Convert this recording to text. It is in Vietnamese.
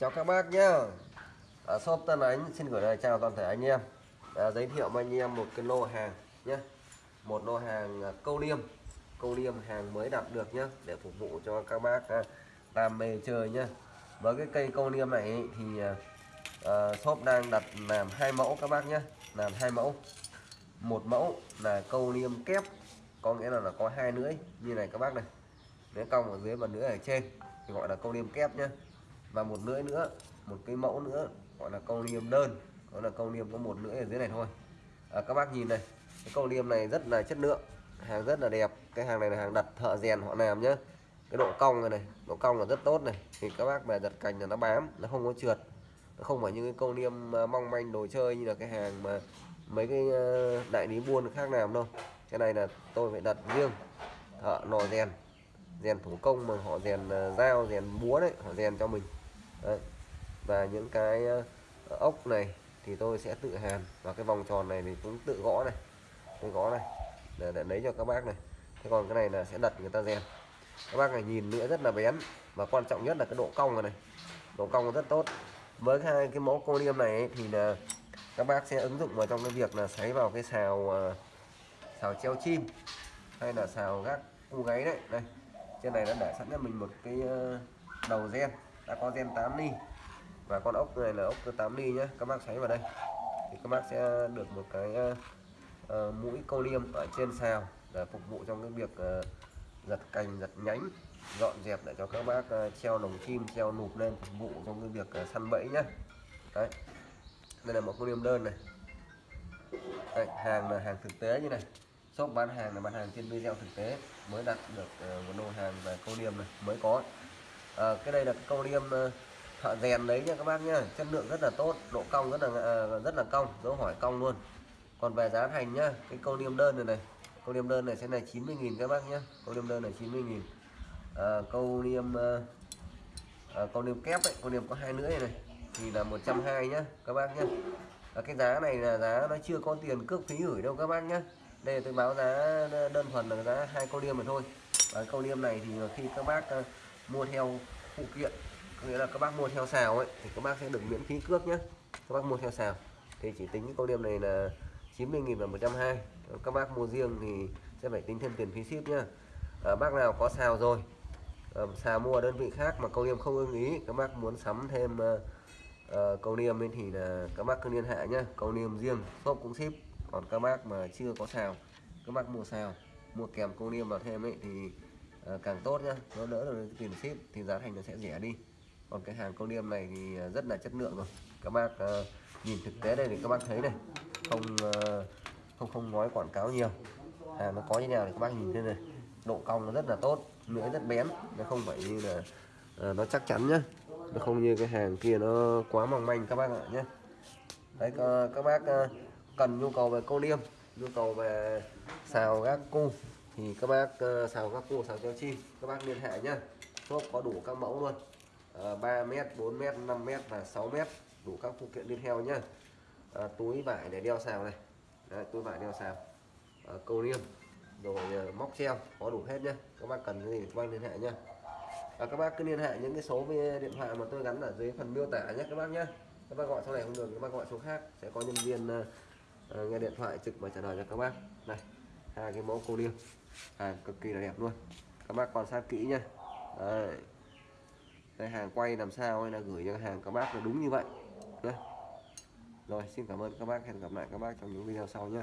chào các bác nhá. Ở shop Tân Ánh xin gửi lời chào toàn thể anh em. À, giới thiệu với anh em một cái lô hàng nhé một lô hàng à, câu liêm. Câu liêm hàng mới đặt được nhá để phục vụ cho các bác à, đam mê chơi nhá. Với cái cây câu liêm này thì à, à, shop đang đặt làm hai mẫu các bác nhé làm hai mẫu. Một mẫu là câu liêm kép có nghĩa là, là có hai lưỡi như này các bác này. Lưỡi cong ở dưới và lưỡi ở trên thì gọi là câu liêm kép nhá và một lưỡi nữa một cái mẫu nữa gọi là câu liêm đơn. Đó là câu liêm có một lưỡi ở dưới này thôi. À, các bác nhìn này cái câu liêm này rất là chất lượng hàng rất là đẹp. Cái hàng này là hàng đặt thợ rèn họ làm nhá. Cái độ cong này này độ cong là rất tốt này. Thì các bác về giật cành là nó bám nó không có trượt. Nó không phải như cái câu liêm à, mong manh đồ chơi như là cái hàng mà mấy cái à, đại lý buôn khác làm đâu. Cái này là tôi phải đặt riêng thợ lò rèn. Rèn thủ công mà họ rèn à, dao rèn búa đấy họ rèn cho mình đấy. và những cái ờ, ốc này thì tôi sẽ tự hàn. Và cái vòng tròn này thì cũng tự gõ này. Tôi gõ này để, để lấy cho các bác này. Thế còn cái này là sẽ đặt người ta rèn. Các bác này nhìn nữa rất là bén. Và quan trọng nhất là cái độ cong này, này. độ cong rất tốt. Với hai cái mẫu cô liêm này ấy, thì là các bác sẽ ứng dụng vào trong cái việc là sấy vào cái xào ờ, xào treo chim hay là xào gác cu gáy đấy. Đây. Trên này đã để sẵn cho mình một cái ờ, đầu gen đã có gen 8 ly. Và con ốc này là ốc 8 ly nhé các bác xoáy vào đây. Thì các bác sẽ được một cái uh, mũi câu liêm ở trên sào để phục vụ trong cái việc uh, giật cành giật nhánh dọn dẹp để cho các bác uh, treo lồng chim treo nụp lên phục vụ trong cái việc uh, săn bẫy nhé đấy. Đây là một câu liêm đơn này. Đấy, hàng là hàng thực tế như này. Shop bán hàng là bán hàng trên video thực tế. Mới đặt được uh, một lô hàng về câu liêm này mới có à, cái đây là cái câu liêm ờ, thợ rèn đấy nha các bác nhá. Chất lượng rất là tốt độ cong rất là ờ, rất là cong dấu hỏi cong luôn. Còn về giá thành nhá cái câu liêm đơn này này câu liêm đơn này sẽ là 90.000 các bác nhá. Câu liêm đơn này 90.000 à, câu liêm à, câu liêm kép ấy câu liêm có hai lưỡi này thì là 120 nhá các bác nhá. À, cái giá này là giá nó chưa có tiền cước phí gửi đâu các bác nhá. Đây tôi báo giá đơn thuần là giá hai câu liêm mà thôi. Và câu liêm này thì khi các bác mua theo phụ kiện. Nghĩa là các bác mua theo xào ấy thì các bác sẽ được miễn phí cước nhé các bác mua theo xào. Thì chỉ tính cái câu liêm này là 90.000 và 120 các bác mua riêng thì sẽ phải tính thêm tiền phí ship nhá. À, bác nào có xào rồi à, xào mua đơn vị khác mà câu niêm không ưng ý các bác muốn sắm thêm à, uh, câu niêm ấy thì là các bác cứ liên hệ nhá. Câu niêm riêng shop cũng ship. Còn các bác mà chưa có xào các bác mua xào mua kèm câu niêm vào thêm ấy thì Ờ, càng tốt nhá nó đỡ được tiền ship thì giá thành nó sẽ rẻ đi. Còn cái hàng câu liêm này thì ờ, rất là chất lượng rồi. Các bác uh, nhìn thực tế đây thì các bác thấy này không uh, không không nói quảng cáo nhiều. Hàng nó có như nào thì các bác nhìn thế này. Độ cong nó rất là tốt lưỡi rất bén nó không phải như là uh, nó chắc chắn nhá. Nó không như cái hàng kia nó quá mỏng manh các bác ạ nhé đấy các bác uh, cần nhu cầu về câu liêm nhu cầu về xào gác cu thì các bác ờ, sào các cô sào treo chim các bác liên hệ nhá. Shop có đủ các mẫu luôn. Ờ, à, 3 mét 4 mét 5 mét và 6 mét đủ các phụ kiện đi theo nhá. À, túi vải để đeo sào này. Đấy, túi vải đeo sào à, câu niêm rồi móc treo có đủ hết nhá. Các bác cần cái gì các bác liên hệ nhá. À, các bác cứ liên hệ những cái số điện thoại mà tôi gắn ở dưới phần miêu tả nhé các bác nhé các bác gọi số này không được các bác gọi số khác. Sẽ có nhân viên uh, nghe điện thoại trực và trả lời cho các bác. Này hai cái mẫu cô liêu hàng à, cực kỳ là đẹp luôn. Các bác quan sát kỹ nhá. Đấy. đây hàng quay làm sao hay là gửi cho hàng các bác là đúng như vậy. Đấy. rồi, xin cảm ơn các bác. Hẹn gặp lại các bác trong những video sau nhé